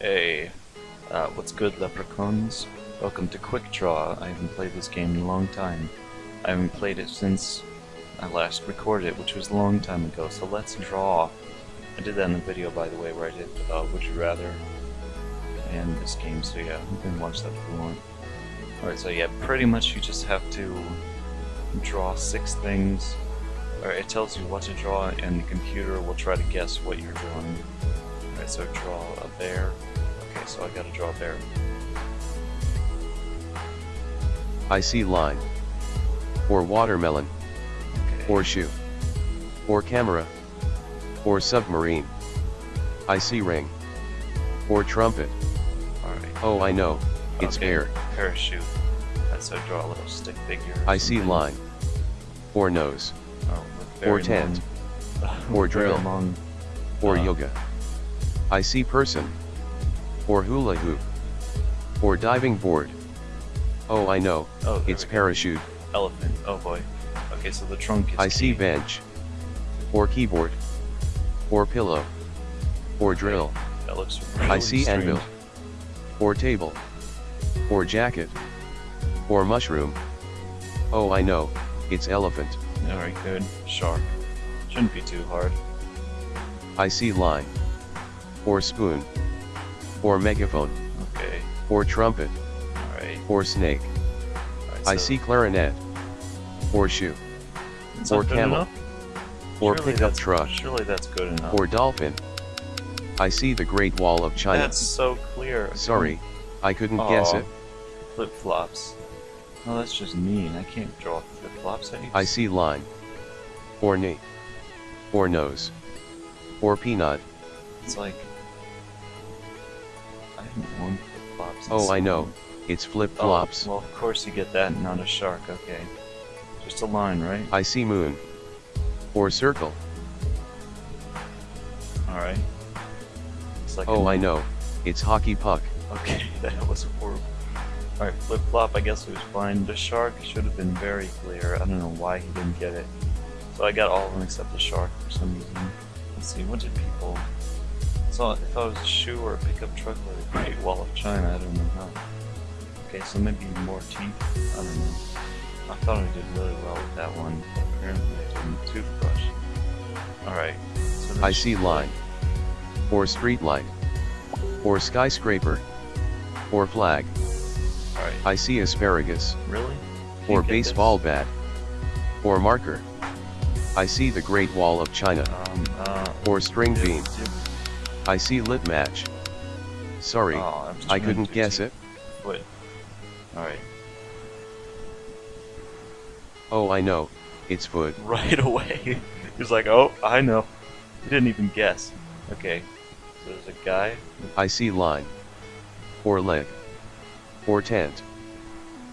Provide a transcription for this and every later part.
Hey, uh, what's good, leprechauns? Welcome to Quick Draw. I haven't played this game in a long time. I haven't played it since I last recorded it, which was a long time ago. So let's draw. I did that in the video, by the way, where I did uh, Would You Rather and this game. So yeah, you can watch that if you want. Alright, so yeah, pretty much you just have to draw six things. Or it tells you what to draw, and the computer will try to guess what you're drawing. Alright, so draw a bear. Okay, so I gotta draw a bear. I see line. Or watermelon. Okay. Or shoe. Or camera. Or submarine. I see ring. Or trumpet. Alright. Oh I know, it's Okay, air. Parachute. Alright, so draw a little stick figure. I see line. Or nose. Oh, Or tent. Or drill. Or Uh. yoga. I see person. Or hula hoop. Or diving board. Oh I know, Oh, it's parachute. Elephant. Oh boy. Okay, so the trunk is I see key. bench. Or keyboard. Or pillow. Or drill. That looks really I see strange. anvil. Or table. Or jacket. Or mushroom. Oh I know, it's elephant. Alright, good. Shark. Shouldn't be too hard. I see line. Or spoon. Or megaphone. Okay. Or trumpet. Or snake. Alright, I so see clarinet. Or shoe. or camel. Or Surely pickup truck. Surely that's good enough. Or dolphin. I see the Great Wall of China. That's so clear. Sorry, I couldn't guess it. Flip flops. Oh, that's just mean. I can't draw flip flops. I, I see line. Or knee. Or nose. Or peanut. It's like. I worn flip flops. Oh I know, it's flip-flops. Oh, well, of course you get that, not a shark. Okay. Just a line, right? I see moon. Or circle. Alright. Like Oh I know, it's hockey puck. Okay, that was horrible. Alright, flip flop, I guess it was fine. The shark should have been very clear. I don't know why he didn't get it. So I got all of them except the shark for some reason. Let's see, what did people. So I thought it was a shoe or a pickup truck or the Great Wall of China, I don't know how. Okay, so maybe more teeth. I don't know. I thought I did really well with that one, but apparently I didn't. Toothbrush. Alright. So I see line. Or street light. Or skyscraper. Or flag. Alright. I see asparagus. Really? Or baseball bat. Or marker. I see the Great Wall of China. Um, uh, Or string bean. I see lit match. Sorry, Oh, I couldn't guess it. Foot. Alright. Oh I know, it's foot. Right away. he was like, oh, I know. He didn't even guess. Okay. So there's a guy. I see line. Or leg. Or tent.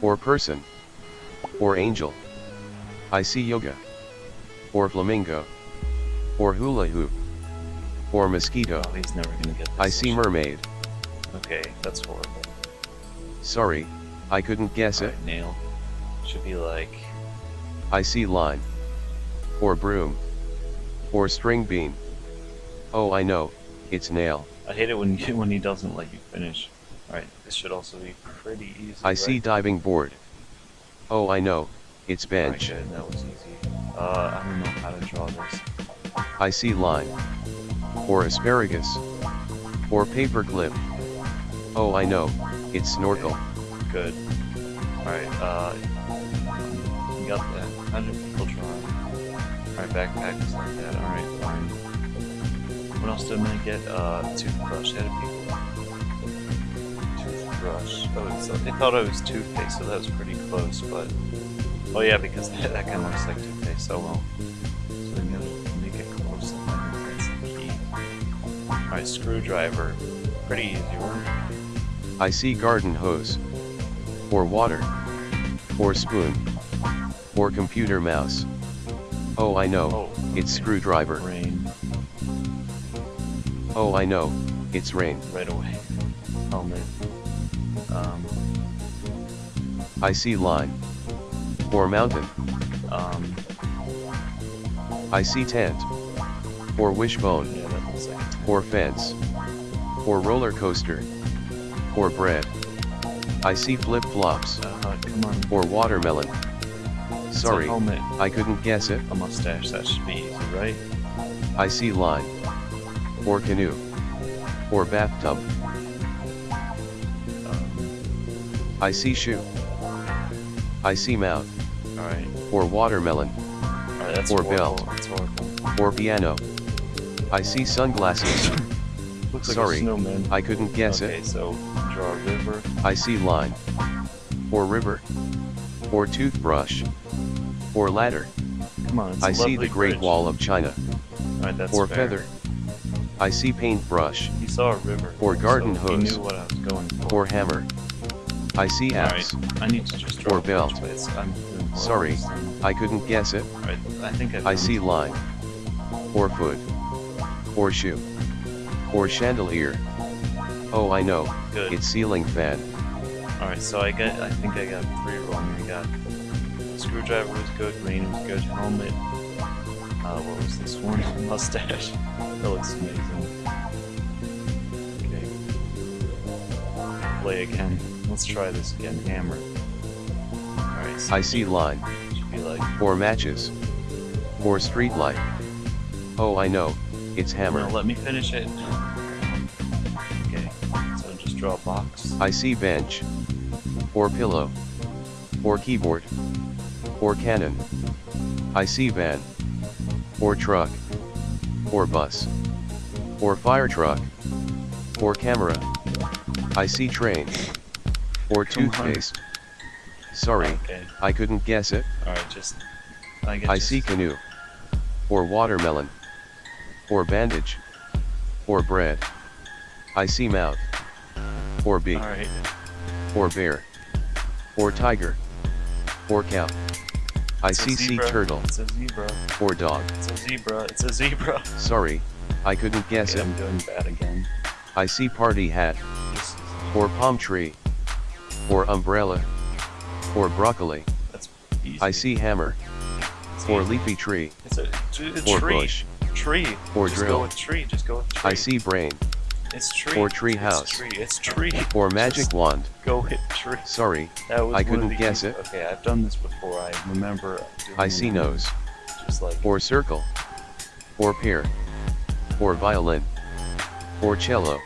Or person. Or angel. I see yoga. Or flamingo. Or hula hoop. Or mosquito. Oh, he's never gonna get. I see mermaid. Okay, that's horrible. Sorry, I couldn't guess it. Nail. Should be like. I see line. Or broom. Or string bean. Oh I know, it's nail. I hate it when you, when he doesn't let you finish. Alright, this should also be pretty easy. I see diving board. Oh I know, it's bench. good, that was easy. Uh, I don't know how to draw this. I see line. Or asparagus. Or paperclip. Oh I know, it's snorkel. Good. Alright, uh. You got that. How did people draw? Alright, backpack is like that. Alright, fine. What else did I get? Uh, toothbrush. How did people. Toothbrush. Oh, it's, I thought I was toothpaste, so that was pretty close, but. Oh, yeah, because that, that kind of looks like toothpaste. so well. Alright, screwdriver. Pretty easy, right? I see garden hose. Or water. Or spoon. Or computer mouse. Oh I know, Oh, it's okay. screwdriver. Rain. Oh I know, it's rain. right away. Helmet. Um, I see line. Or mountain. um, I see tent. Or wishbone. yeah, Or fence. or roller coaster, or bread. I see flip-flops, Uh, or watermelon. Sorry. I couldn't guess it. A mustache, that should be easy, right? I see line, or canoe, or bathtub. Um, I see shoe. I see mount. alright. or watermelon, Or belt. That's horrible. or piano. I see sunglasses. Looks like Sorry, a snowman. I couldn't guess okay, it. so draw a river. I see line, or river, or toothbrush, or ladder. Come on, it's a I see the Great bridge. Wall of China, Alright, that's or fair. feather. I see paintbrush, He saw a river. Or garden so hose. He knew what I was going for. or hammer. I see axe. I need to just draw Or belt. but it's- I'm Sorry. I couldn't guess it. Alright, I think I've I see line, or foot, or shoe, or chandelier. Oh, I know, Good. it's ceiling fan. Alright, so I got, I think I got three wrong. I got screwdriver was good, rain was good, helmet. Uh, what was this one? Mustache. That looks amazing. Okay. Play again. Let's try this again. Hammer. Alright. So I see line, Should be like. or matches, or street light. Oh, I know, it's No, hammer. let me finish it. Okay. So just draw a box. I see bench, or pillow, or keyboard, or cannon. I see van, or truck, or bus, or fire truck, or camera. I see train, or toothpaste. Sorry, Okay. I couldn't guess it. Alright, just. I get I just- see canoe, or watermelon, or bandage, or bread. I see mouth, or beak, Alright. or bear, or tiger, or cow. I It's see sea turtle, It's a zebra. or dog. It's a zebra. It's a zebra. Sorry, I couldn't guess Okay, it. I'm doing bad again. I see party hat, or palm tree, or umbrella, or broccoli. that's easy. I see hammer, It's or easy. leafy tree, It's a, a or tree. bush. Tree. or Just drill. go with tree. Just go with tree. I see brain, It's tree. or tree It's house. tree. It's tree. or magic Just wand. Go with tree. Sorry, That was I couldn't guess it. Okay, I've done this before. I remember. Doing I see nose, Just like. or circle, or pear, or violin, or cello.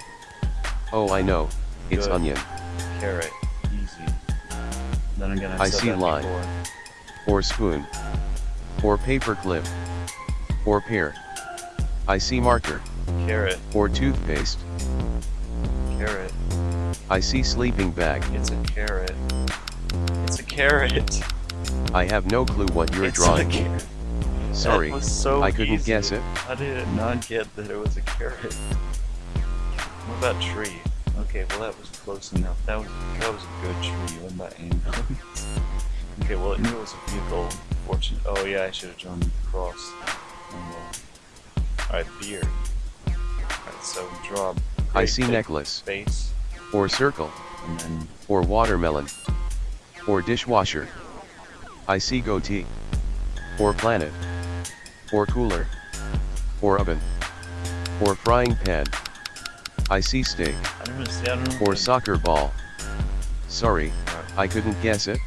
Oh, I know, it's Good. onion, carrot. Easy. Then again, I've I see line. before. or spoon, or paper clip, or pear. I see marker, Carrot. or toothpaste. Carrot. I see sleeping bag. It's a carrot. It's a carrot. I have no clue what you're it's drawing. A carrot. Sorry, so I couldn't easy. guess it. How did it not get that it was a carrot? What about tree? Okay, well that was close enough. That was that was a good tree. What about ambulance? okay, well it knew it was a vehicle. Fortune. Oh yeah, I should have drawn the cross. Oh, well. All right, beard. All right, so draw. a I see necklace, Face, or circle, or watermelon, or dishwasher. I see goatee, or planet, or cooler, or oven, or frying pan. I see steak, I don't know. See, I or soccer ball. Sorry, Alright, I couldn't guess it.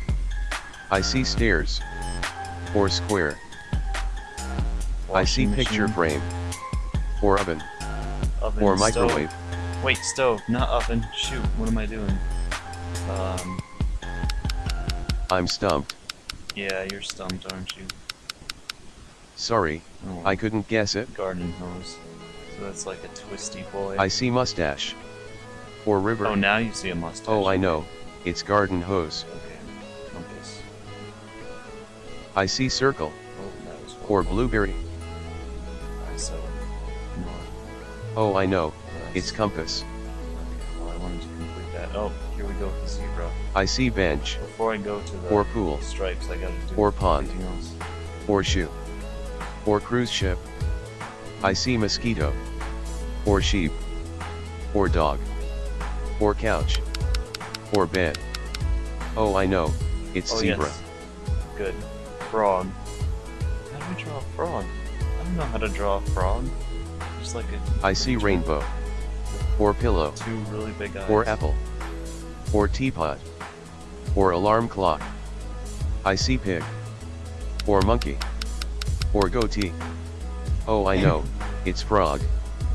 I see stairs, or square. I see picture frame, or oven, oven, or stove. microwave. Wait, stove, not oven. Shoot, what am I doing? Um, I'm stumped. yeah, you're stumped, aren't you? Sorry, Oh, I couldn't guess it. garden hose. So that's like a twisty boy. I see mustache, or river. Oh, now you see a mustache. Oh, I know. It's garden hose. Okay, compass. I see circle, Oh, that was or horrible. blueberry. Oh, I know. It's compass. Okay, well, I wanted to complete that. Oh, here we go with the zebra. I see bench, Before I go to the or pool, stripes, I gotta do or pond. else. or shoe, or cruise ship. I see mosquito, or sheep, or dog, or couch, or bed. Oh, I know. It's oh, zebra. Yes. Good. Frog. How do we draw a frog? I don't know how to draw a frog. Just like a. I see rainbow, or pillow, Two really big eyes. or apple, or teapot, or alarm clock. I see pig, or monkey, or goatee. Oh I know, it's frog.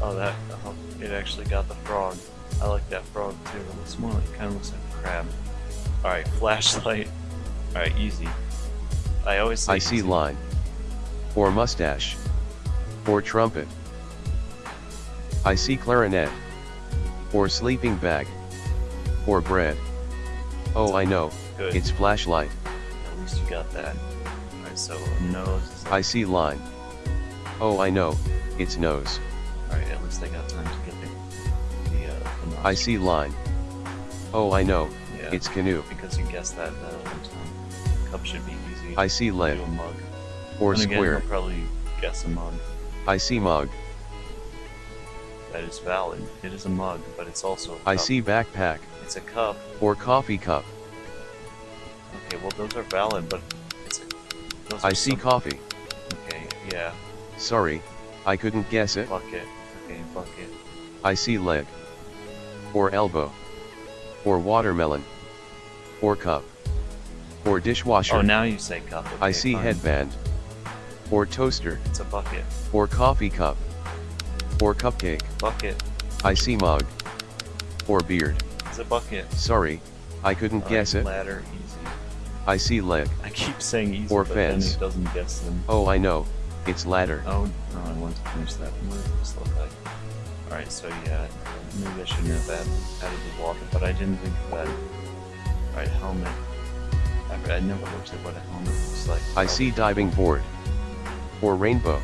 Oh, that. Oh, it actually got the frog. I like that frog too. It looks more like, kind of looks like a crab. Alright, flashlight. Alright, easy. I always I see easy. line, or mustache, or trumpet. I see clarinet, or sleeping bag, or bread. Oh I know, Good. it's flashlight. At least you got that. Alright, so nose I see line. Oh I know, it's nose. Alright, at least I got time to get the, the, uh, the. I see line. Oh I know, Yeah, it's canoe. because you guessed that time. Cup should be easy. I see lead, mug. or And again, square. you'll probably guess a mug. I see mug. That is valid. It is a mug, but it's also a I cup. see backpack, It's a cup. or coffee cup. Okay, well those are valid, but it's a, those I see some- coffee. Okay, yeah. Sorry, I couldn't guess it. Bucket. Okay, bucket. I see leg. Or elbow. Or watermelon. Or cup. Or dishwasher. Oh, now you say cup. I see fine. headband. Or toaster. It's a bucket. Or coffee cup. Or cupcake. Bucket. I see mug. Or beard. It's a bucket. Sorry, I couldn't guess it. Ladder. Easy. I see leg. I keep saying easy, Or but fence. then it doesn't guess them. Oh I know, it's ladder. Oh, no, I want to finish that. What does this look like? Alright, so yeah, maybe I shouldn't have added, added the water, but I didn't think of that. Alright, helmet. I, I never looked at what a helmet looks like. I see diving board. Or rainbow.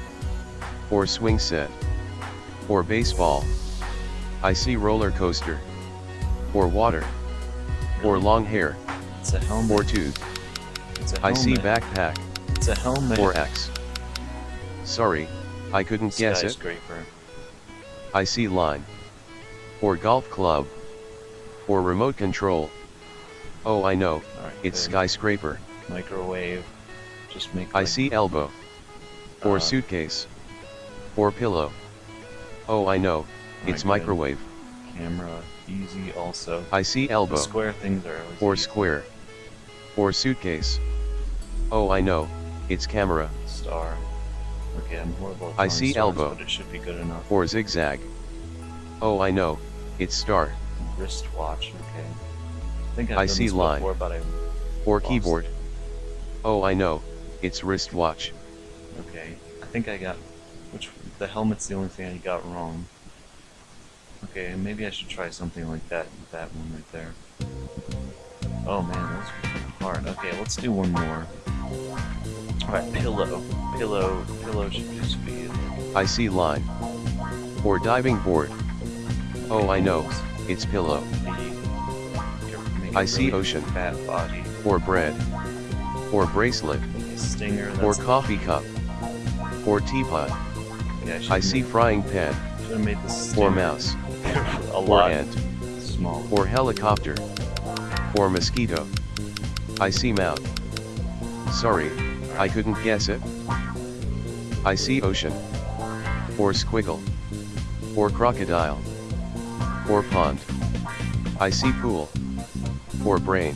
Or swing set. Or baseball. I see roller coaster. Or water. Or long hair. It's a helmet. Or tooth. It's a I see backpack. It's a helmet. Or X. Sorry, I couldn't guess it. Skyscraper. I see line. Or golf club. Or remote control. Oh I know, Alright, it's good. skyscraper. Microwave. Just make I like, see elbow. Or Uh, suitcase. Or pillow. Oh I know, it's good. microwave. camera. Easy also. I see The elbow. square things are Or easy. square. Or suitcase. Oh I know, it's camera. Star. Okay, I'm horrible I see stars, elbow. but it should be good enough. Or zigzag. Oh I know, it's star. Wristwatch, okay. I think I've I see this line. before, but I Or keyboard. Oh I know, it's wristwatch. okay. I think I got the helmet's the only thing I got wrong. Okay, maybe I should try something like that that one right there. Oh man, that's hard. Okay, let's do one more. Alright, pillow. Pillow pillow should just be I see line. Or diving board. Oh I know, it's pillow. I see ocean. Fat body. Or bread. Or bracelet. Stinger. Or coffee cup. Or teapot. Yeah, I see frying pan. should've made this Or mouse. a Or ant. small. Or helicopter. Or mosquito. I see mouth. Sorry, I couldn't guess it. I see ocean. Or squiggle. Or crocodile. Or pond. I see pool. Or brain.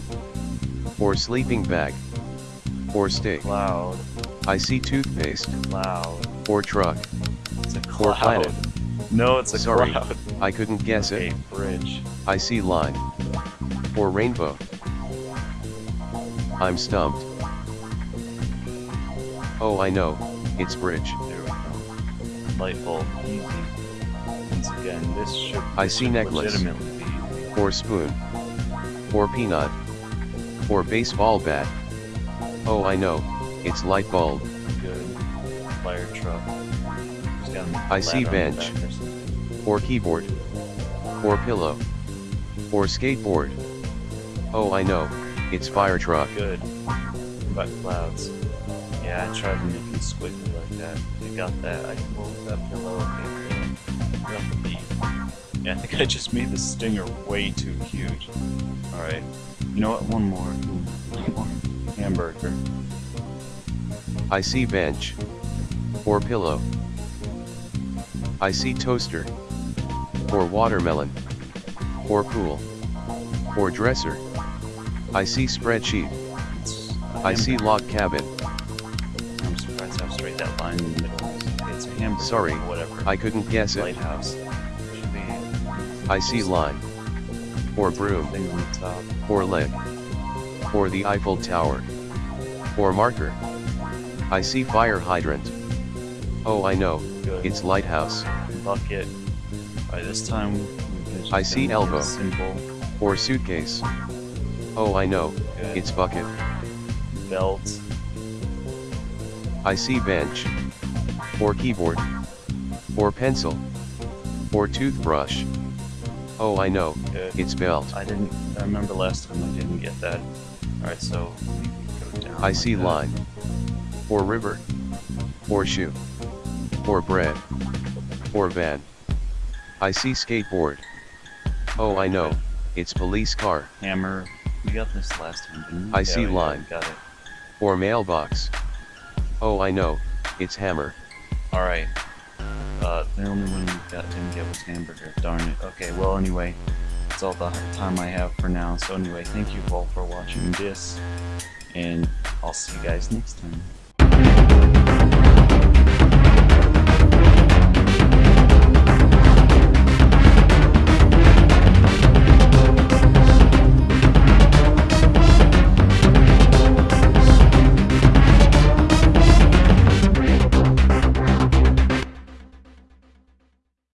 Or sleeping bag. Or steak. Cloud. I see toothpaste. Cloud. Or truck. A Or cloud. planet. No, it's a Sorry, cloud. I couldn't guess okay, it. bridge. I see line. Or rainbow. I'm stumped. Oh I know, it's bridge. There we go. Light bulb. Easy. Once again, this should. I see necklace. Or spoon. Or peanut. Or baseball bat. Oh I know, it's light bulb. good. Fire truck. Just got a I see ladder on the bench. or keyboard. Or pillow. Or skateboard. Oh I know, it's fire truck. Good. About clouds? Yeah, I tried to make it squiggly like that. You got that. I can move that pillow. Okay, pillow. What about the bee? Yeah, I think I just made the stinger way too huge. Alright. You know what? One more. One more. Hamburger. I see bench. Or pillow. I see toaster. or watermelon, or pool, or dresser. I see spreadsheet. I see log cabin. I'm surprised how straight that line in the middle is. It's hamburger. Sorry, whatever. I couldn't guess it. Lighthouse. I see line, or broom, thing on the top. or leg, or the Eiffel Tower, or marker. I see fire hydrant. Oh, I know, Good. it's lighthouse, bucket. By this time, I see elbow. Simple or suitcase. Oh, I know, Good. it's bucket. belt. I see bench, or keyboard, or pencil, or toothbrush. Oh, I know, Good. it's belt. I didn't. I remember last time I didn't get that. All right, so go down. I like see that. line, or river, or shoe, or bread, or van. I see skateboard. Oh, I know, it's police car, Hammer. We got this last time, didn't we? I Yeah, see line. Got it. or mailbox. Oh, I know, it's hammer. All right. Uh, the only one we got didn't get was hamburger. Darn it. Okay. Well, anyway, that's all the time I have for now. So anyway, thank you all for watching this, and I'll see you guys next time.